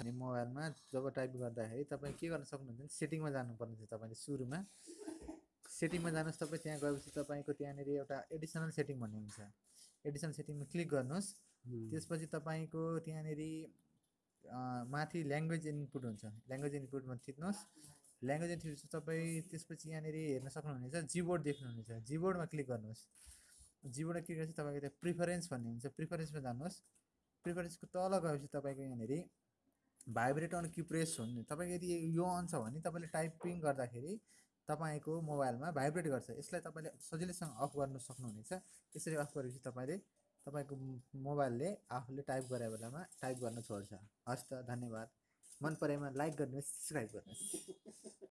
अनि मोबाइलमा जब टाइप गर्दाखेरि तपाईँ के गर्न सक्नुहुन्छ भने सेटिङमा जानुपर्ने छ तपाईँले सुरुमा। सेटिङमा जानुहोस् तपाईँ त्यहाँ गएपछि तपाईँको त्यहाँनिर एउटा एडिसनल सेटिङ भन्ने हुन्छ एडिसनल सेटिङमा क्लिक गर्नुहोस्। त्यसपछि तपाईँको त्यहाँनिर माथि ल्याङ्ग्वेज इनपुट हुन्छ। ल्याङ्ग्वेज इनपुटमा थिच्नुहोस्। ल्याङ्ग्वेज इनपुट तपाईँ त्यसपछि यहाँनिर हेर्न सक्नुहुनेछ जिबोर्ड देख्नुहुनेछ। जिबोर्डमा क्लिक गर्नुहोस्। जिबोर्डमा क्लिक गरेपछि तपाईँको त्यहाँ प्रिफरेन्स भन्ने हुन्छ। प्रिफरेन्समा जानुहोस्। प्रिफरेन्सको तल गएपछि तपाईँको यहाँनिर भाइब्रेट अन कि प्रेस हुने। तपाईँको यदि यो अन छ भने तपाईँले टाइपिङ गर्दाखेरि तपाईँको मोबाइलमा भाइब्रेट गर्छ। यसलाई तपाईँले सजिलैसँग अफ गर्न सक्नुहुनेछ। यसरी अफ गरेपछि तपाईँले तपाईँको मोबाइलले आफूले टाइप गरे बेलामा टाइप गर्न छोड्छ। हस् त धन्यवाद। मन परेमा लाइक गर्नुहोस् सब्सक्राइब गर्नुहोस्।